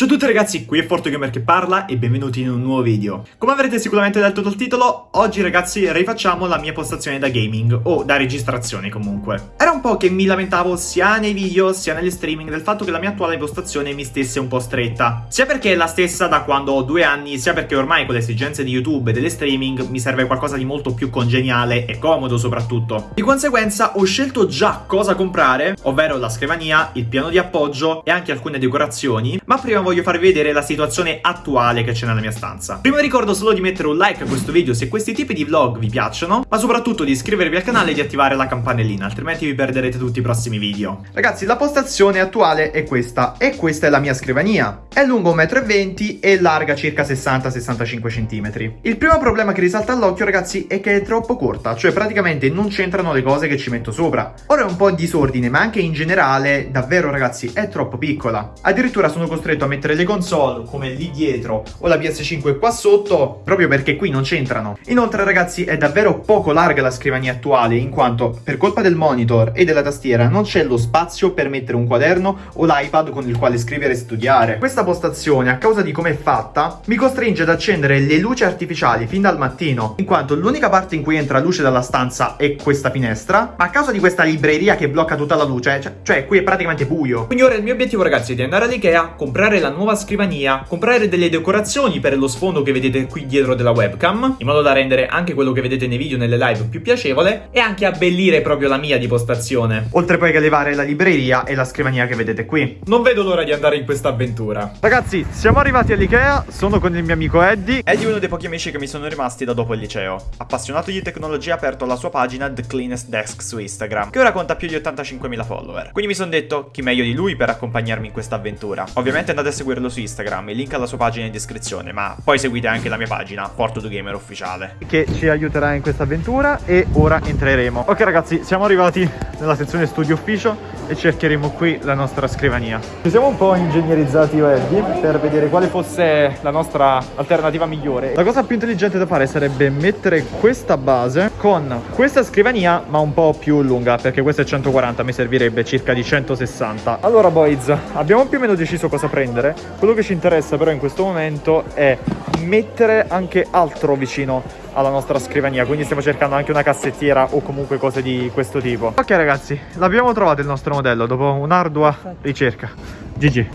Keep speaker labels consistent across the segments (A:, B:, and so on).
A: Ciao a tutti ragazzi, qui è ForteGamer che parla e benvenuti in un nuovo video. Come avrete sicuramente letto dal titolo, oggi ragazzi rifacciamo la mia postazione da gaming, o da registrazione comunque. Era un po' che mi lamentavo sia nei video sia negli streaming del fatto che la mia attuale postazione mi stesse un po' stretta. Sia perché è la stessa da quando ho due anni, sia perché ormai con le esigenze di YouTube e delle streaming mi serve qualcosa di molto più congeniale e comodo soprattutto. Di conseguenza ho scelto già cosa comprare, ovvero la scrivania, il piano di appoggio e anche alcune decorazioni, ma prima farvi vedere la situazione attuale che c'è nella mia stanza. Prima vi ricordo solo di mettere un like a questo video se questi tipi di vlog vi piacciono, ma soprattutto di iscrivervi al canale e di attivare la campanellina, altrimenti vi perderete tutti i prossimi video. Ragazzi, la postazione attuale è questa, e questa è la mia scrivania. È lungo 1,20 m e larga circa 60-65 cm. Il primo problema che risalta all'occhio, ragazzi, è che è troppo corta, cioè praticamente non c'entrano le cose che ci metto sopra. Ora è un po' in disordine, ma anche in generale, davvero ragazzi, è troppo piccola. Addirittura sono costretto a mettere mettere le console come lì dietro o la PS5 qua sotto proprio perché qui non c'entrano. Inoltre ragazzi è davvero poco larga la scrivania attuale in quanto per colpa del monitor e della tastiera non c'è lo spazio per mettere un quaderno o l'iPad con il quale scrivere e studiare. Questa postazione a causa di come è fatta mi costringe ad accendere le luci artificiali fin dal mattino in quanto l'unica parte in cui entra luce dalla stanza è questa finestra ma a causa di questa libreria che blocca tutta la luce cioè, cioè qui è praticamente buio. Quindi ora il mio obiettivo ragazzi è di andare all'Ikea, comprare la nuova scrivania, comprare delle decorazioni per lo sfondo che vedete qui dietro della webcam, in modo da rendere anche quello che vedete nei video nelle live più piacevole, e anche abbellire proprio la mia di postazione. Oltre poi che levare la libreria e la scrivania che vedete qui. Non vedo l'ora di andare in questa avventura. Ragazzi, siamo arrivati all'Ikea, sono con il mio amico Eddie. Eddie è uno dei pochi amici che mi sono rimasti da dopo il liceo. Appassionato di tecnologia ha aperto la sua pagina The Cleanest Desk su Instagram, che ora conta più di 85.000 follower. Quindi mi sono detto, chi meglio di lui per accompagnarmi in questa avventura. Ovviamente andate a seguirlo su Instagram, il link alla sua pagina in descrizione, ma poi seguite anche la mia pagina, Porto Gamer Ufficiale. Che ci aiuterà in questa avventura e ora entreremo. Ok ragazzi, siamo arrivati nella sezione studio ufficio e cercheremo qui la nostra scrivania. Ci siamo un po' ingegnerizzati Eddie per vedere quale fosse la nostra alternativa migliore. La cosa più intelligente da fare sarebbe mettere questa base con questa scrivania ma un po' più lunga perché questa è 140, mi servirebbe circa di 160. Allora boys, abbiamo più o meno deciso cosa prendere. Quello che ci interessa però in questo momento è mettere anche altro vicino alla nostra scrivania quindi stiamo cercando anche una cassettiera o comunque cose di questo tipo. Ok ragazzi l'abbiamo trovato il nostro modello dopo un'ardua ricerca. GG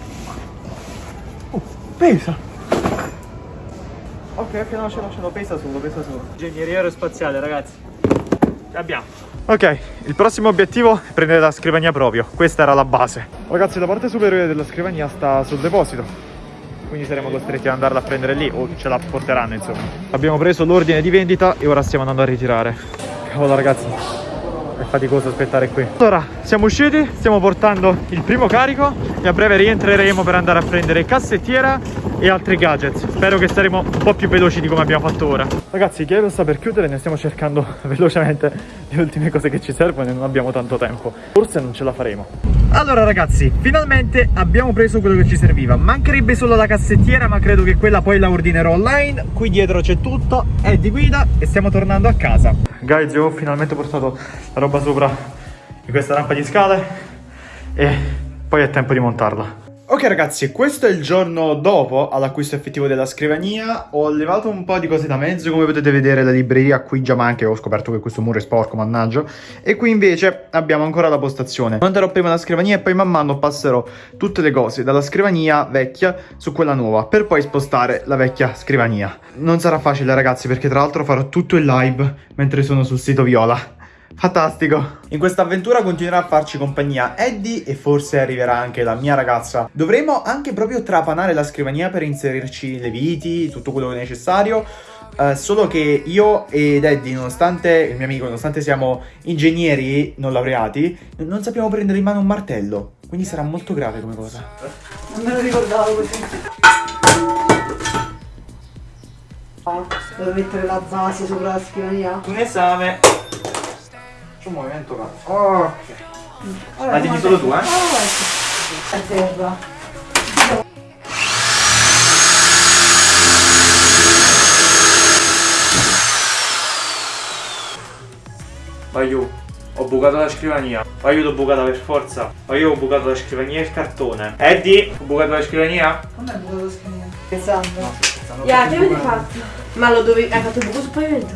A: oh, pesa. Ok ok no ce l'ho ce l'ho pesa solo pesa solo. Ingegneria aerospaziale ragazzi. Abbiamo Ok, il prossimo obiettivo è prendere la scrivania proprio, questa era la base. Ragazzi, la parte superiore della scrivania sta sul deposito. Quindi saremo costretti ad andarla a prendere lì o ce la porteranno insomma. Abbiamo preso l'ordine di vendita e ora stiamo andando a ritirare. Cavolo ragazzi è faticoso aspettare qui. Allora siamo usciti stiamo portando il primo carico e a breve rientreremo per andare a prendere cassettiera e altri gadget spero che saremo un po' più veloci di come abbiamo fatto ora. Ragazzi lo sta per chiudere ne stiamo cercando velocemente le ultime cose che ci servono e non abbiamo tanto tempo. Forse non ce la faremo allora ragazzi finalmente abbiamo preso quello che ci serviva. Mancherebbe solo la cassettiera ma credo che quella poi la ordinerò online. Qui dietro c'è tutto è di guida e stiamo tornando a casa. Guys ho finalmente portato la roba sopra di questa rampa di scale e poi è tempo di montarla Ok ragazzi, questo è il giorno dopo all'acquisto effettivo della scrivania. Ho levato un po' di cose da mezzo, come potete vedere la libreria qui già manca Ho scoperto che questo muro è sporco, mannaggia. E qui invece abbiamo ancora la postazione. Monterò prima la scrivania e poi man mano passerò tutte le cose dalla scrivania vecchia su quella nuova Per poi spostare la vecchia scrivania. Non sarà facile ragazzi perché tra l'altro farò tutto il live mentre sono sul sito Viola Fantastico! In questa avventura continuerà a farci compagnia Eddie e forse arriverà anche la mia ragazza. Dovremo anche proprio trapanare la scrivania per inserirci le viti, tutto quello che è necessario. Uh, solo che io ed Eddie, nonostante il mio amico, nonostante siamo ingegneri non laureati, non sappiamo prendere in mano un martello. Quindi sarà molto grave come cosa.
B: Non me lo ricordavo così. Devo mettere la base sopra la scrivania.
A: Un esame faccio un movimento cazzo. Ok. Allora, Ma dimmi solo tu, eh?
B: A terra.
A: Vai giù. Ho bucato la scrivania. O io l'ho bucata per forza. O io ho bucato la scrivania e il cartone. Eddie, ho bucato la scrivania?
B: Come hai bucato lo scrivania? Scherzando?
A: scherzando.
C: Ya, che avete fatto? Ma lo dovevi. Hai fatto il buco sul pavimento?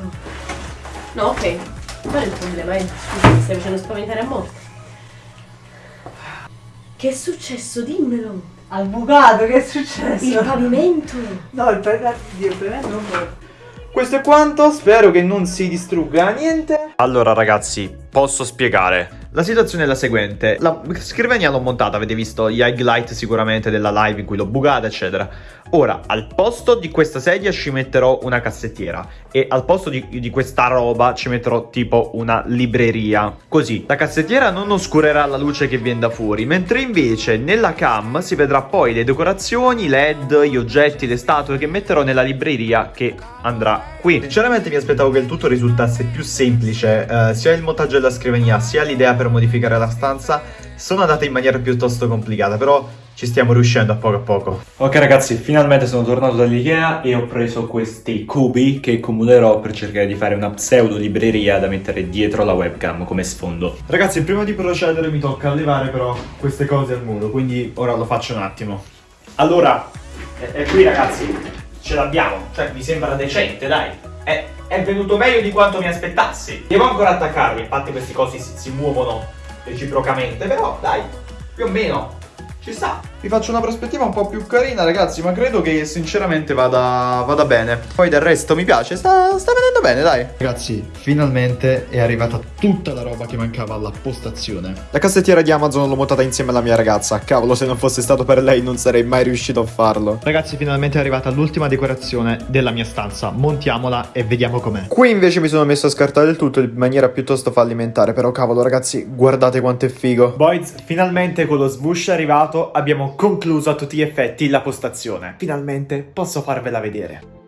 C: No, ok. Qual è il problema? Eh, Scusa, mi stai facendo spaventare a morte. Che è successo? Dimmelo!
B: Al bucato, che è successo?
C: Il pavimento!
B: No, il pavimento, il pavimento non può.
A: Questo è quanto, spero che non si distrugga niente. Allora ragazzi, posso spiegare. La situazione è la seguente, la scrivania l'ho montata, avete visto gli highlight sicuramente della live in cui l'ho bucata eccetera. Ora, al posto di questa sedia ci metterò una cassettiera e al posto di, di questa roba ci metterò tipo una libreria. Così, la cassettiera non oscurerà la luce che viene da fuori, mentre invece nella cam si vedrà poi le decorazioni, i led, gli oggetti, le statue che metterò nella libreria che andrà qui. Sinceramente mi aspettavo che il tutto risultasse più semplice, eh, sia il montaggio della scrivania sia l'idea per modificare la stanza sono andate in maniera piuttosto complicata, però ci stiamo riuscendo a poco a poco. Ok ragazzi, finalmente sono tornato dall'Ikea e ho preso questi cubi che accumulerò per cercare di fare una pseudo libreria da mettere dietro la webcam come sfondo. Ragazzi, prima di procedere mi tocca levare però queste cose al muro, quindi ora lo faccio un attimo. Allora, è, è qui ragazzi, ce l'abbiamo, cioè mi sembra decente, dai. È, è venuto meglio di quanto mi aspettassi. Devo ancora attaccarli, infatti questi cosi si, si muovono reciprocamente, però dai, più o meno ci sta. Vi faccio una prospettiva un po' più carina, ragazzi, ma credo che sinceramente vada, vada bene. Poi del resto mi piace, sta, sta venendo bene, dai. Ragazzi, finalmente è arrivata tutta la roba che mancava alla postazione. La cassettiera di Amazon l'ho montata insieme alla mia ragazza. Cavolo, se non fosse stato per lei non sarei mai riuscito a farlo. Ragazzi, finalmente è arrivata l'ultima decorazione della mia stanza. Montiamola e vediamo com'è. Qui invece mi sono messo a scartare il tutto in maniera piuttosto fallimentare, però cavolo, ragazzi, guardate quanto è figo. Boys, finalmente con lo sbush arrivato abbiamo concluso a tutti gli effetti la postazione. Finalmente posso farvela vedere.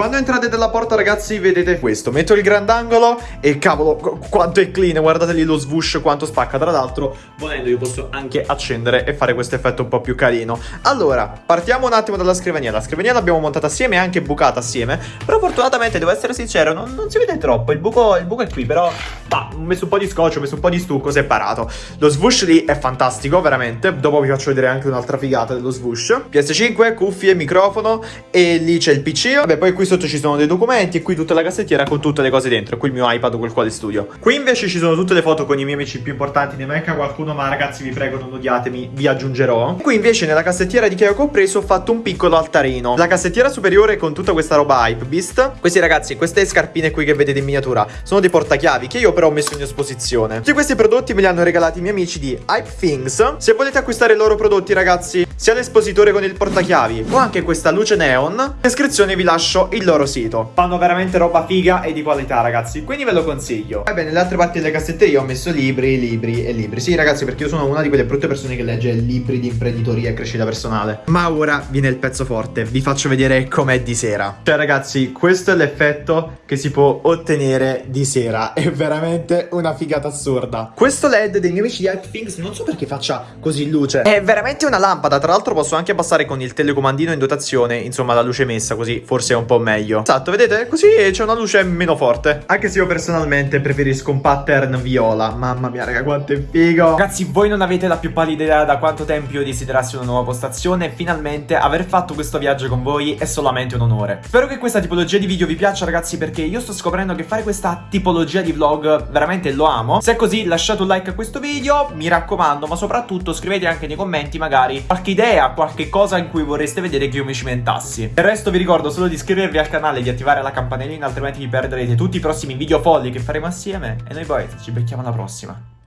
A: Quando entrate dalla porta ragazzi vedete questo. Metto il grandangolo e cavolo qu- quanto è clean. Guardate lì lo swoosh quanto spacca. Tra l'altro volendo io posso anche accendere E fare questo effetto un po' più carino. Allora partiamo un attimo dalla scrivania. La scrivania l'abbiamo montata assieme e anche bucata assieme. Però fortunatamente devo essere sincero non, non si vede troppo. Il buco, il buco è qui però bah, Ho messo un po' di scotch, ho messo un po' di stucco separato Lo swoosh lì è fantastico veramente Dopo vi faccio vedere anche un'altra figata dello swoosh PS5, cuffie, microfono E lì c'è il PC Vabbè poi qui sotto ci sono dei documenti e qui tutta la cassettiera con tutte le cose dentro. Qui il mio iPad col quale studio. Qui invece ci sono tutte le foto con i miei amici più importanti. Ne manca qualcuno, ma ragazzi vi prego non odiatemi, vi aggiungerò. Qui invece nella cassettiera di che ho preso ho fatto un piccolo altarino. La cassettiera superiore con tutta questa roba Hype Beast. Questi ragazzi, queste scarpine qui che vedete in miniatura sono dei portachiavi che io però ho messo in esposizione. Tutti questi prodotti me li hanno regalati i miei amici di Hype Things. Se volete acquistare i loro prodotti ragazzi, sia l'espositore con il portachiavi o anche questa luce neon, in descrizione vi lascio il loro sito. Fanno veramente roba figa e di qualità, ragazzi. Quindi ve lo consiglio. Poi bene, nelle altre parti delle cassetterie ho messo libri, libri e libri. Sì, ragazzi, perché io sono una di quelle brutte persone che legge libri di imprenditoria e crescita personale. Ma ora viene il pezzo forte. Vi faccio vedere com'è di sera. Cioè, ragazzi, questo è l'effetto che si può ottenere di sera. È veramente una figata assurda. Questo LED dei miei amici di Hype Things non so perché faccia così luce. È veramente una lampada. Tra l'altro posso anche abbassare con il telecomandino in dotazione, insomma, la luce messa, così forse è un po' meglio. Esatto, vedete? Così c'è una luce meno forte. Anche se io personalmente preferisco un pattern viola. Mamma mia, raga, quanto è figo. Ragazzi, voi non avete la più pallida idea da quanto tempo io desiderassi una nuova postazione. Finalmente aver fatto questo viaggio con voi è solamente un onore. Spero che questa tipologia di video vi piaccia, ragazzi, perché io sto scoprendo che fare questa tipologia di vlog veramente lo amo. Se è così, lasciate un like a questo video, mi raccomando, ma soprattutto scrivete anche nei commenti magari qualche idea, qualche cosa in cui vorreste vedere che io mi cimentassi. Il resto vi ricordo solo di iscrivervi al canale e di attivare la campanellina, altrimenti vi perderete tutti i prossimi video folli che faremo assieme. E noi poi ci becchiamo alla prossima.